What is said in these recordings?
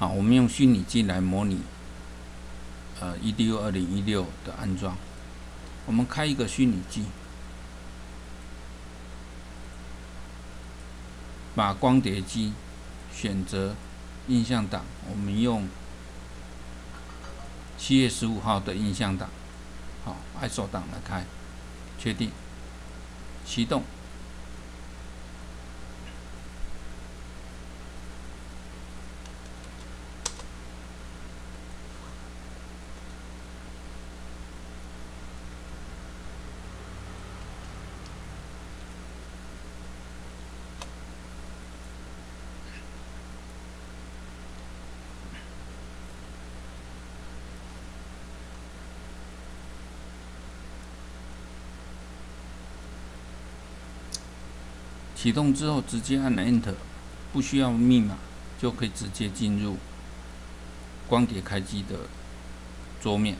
好，我们用虚拟机来模拟呃 EDU 二零一六的安装。我们开一个虚拟机，把光碟机选择印象档，我们用七月十五号的印象档，好，ISO 档来开，确定，启动。启动之后，直接按 Enter，不需要密码，就可以直接进入光碟开机的桌面。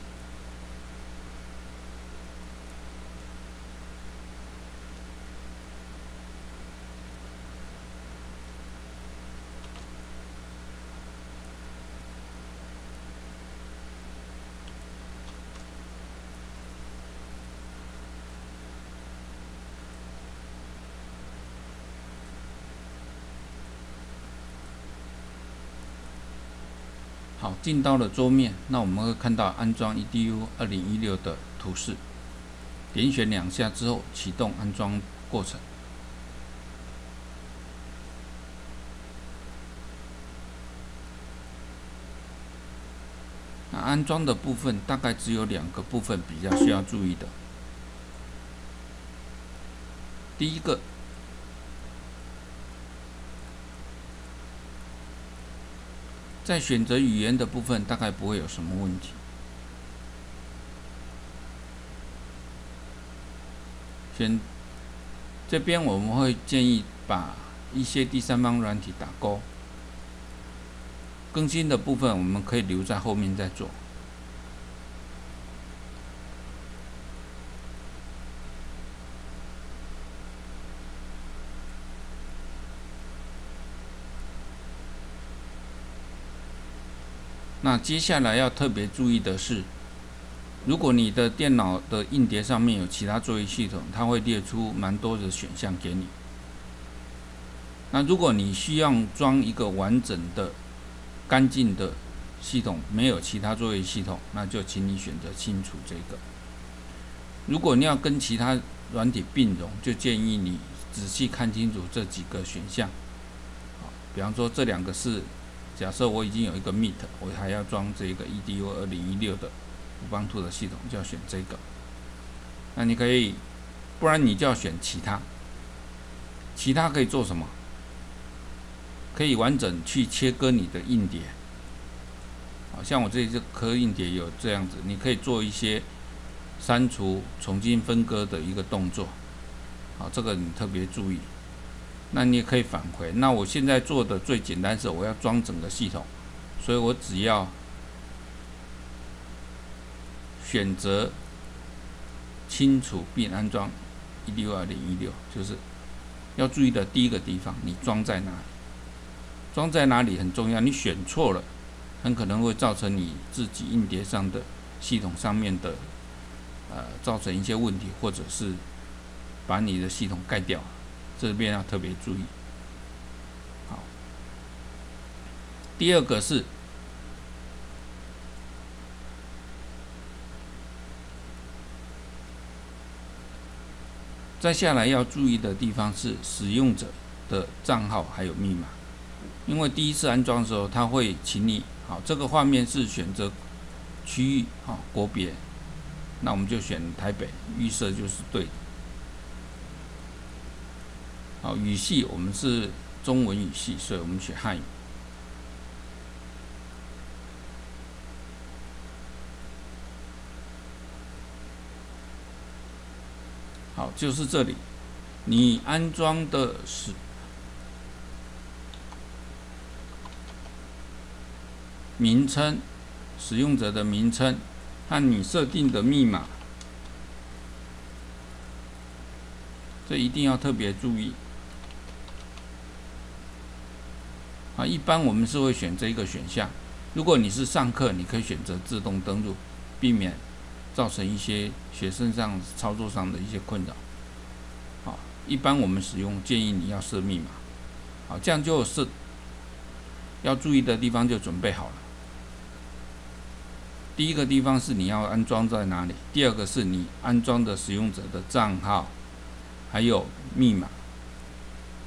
好，进到了桌面，那我们会看到安装 EDU 二零一六的图示。点选两下之后，启动安装过程。那安装的部分大概只有两个部分比较需要注意的。第一个。在选择语言的部分，大概不会有什么问题。选这边我们会建议把一些第三方软体打勾，更新的部分我们可以留在后面再做。那接下来要特别注意的是，如果你的电脑的硬碟上面有其他作业系统，它会列出蛮多的选项给你。那如果你需要装一个完整的、干净的系统，没有其他作业系统，那就请你选择清除这个。如果你要跟其他软体并容，就建议你仔细看清楚这几个选项。比方说这两个是。假设我已经有一个 Meet，我还要装这个 EDU 二零一六的五邦兔的系统，就要选这个。那你可以，不然你就要选其他。其他可以做什么？可以完整去切割你的硬碟。好像我这这颗硬碟有这样子，你可以做一些删除、重新分割的一个动作。好，这个你特别注意。那你也可以返回。那我现在做的最简单是，我要装整个系统，所以我只要选择清除并安装一六二零一六，就是要注意的第一个地方，你装在哪里？装在哪里很重要。你选错了，很可能会造成你自己硬碟上的系统上面的呃造成一些问题，或者是把你的系统盖掉。这边要特别注意。好，第二个是，再下来要注意的地方是使用者的账号还有密码，因为第一次安装的时候，他会请你，好，这个画面是选择区域，好，国别，那我们就选台北，预设就是对的。好，语系我们是中文语系，所以我们学汉语。好，就是这里，你安装的是名称，使用者的名称和你设定的密码，这一定要特别注意。啊，一般我们是会选这一个选项。如果你是上课，你可以选择自动登录，避免造成一些学生上操作上的一些困扰。好，一般我们使用建议你要设密码。好，这样就是要注意的地方就准备好了。第一个地方是你要安装在哪里，第二个是你安装的使用者的账号，还有密码。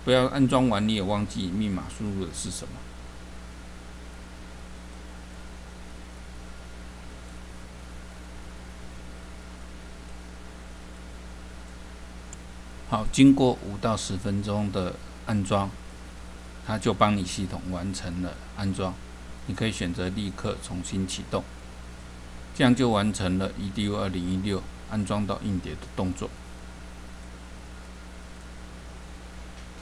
不要安装完你也忘记密码输入的是什么。好，经过五到十分钟的安装，它就帮你系统完成了安装。你可以选择立刻重新启动，这样就完成了 EDU 二零一六安装到硬碟的动作。